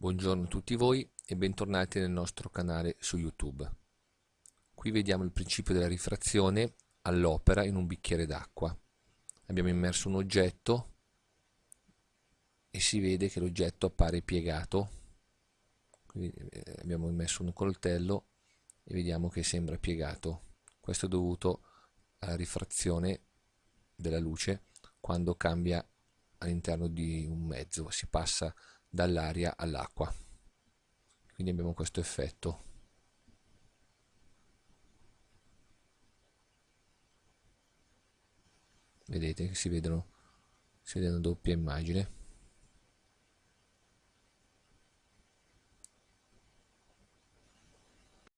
Buongiorno a tutti voi e bentornati nel nostro canale su YouTube. Qui vediamo il principio della rifrazione all'opera in un bicchiere d'acqua. Abbiamo immerso un oggetto e si vede che l'oggetto appare piegato. Quindi eh, abbiamo immesso un coltello e vediamo che sembra piegato. Questo è dovuto alla rifrazione della luce quando cambia all'interno di un mezzo, si passa dall'aria all'acqua. Quindi abbiamo questo effetto. Vedete che si vedono si vede una doppia immagine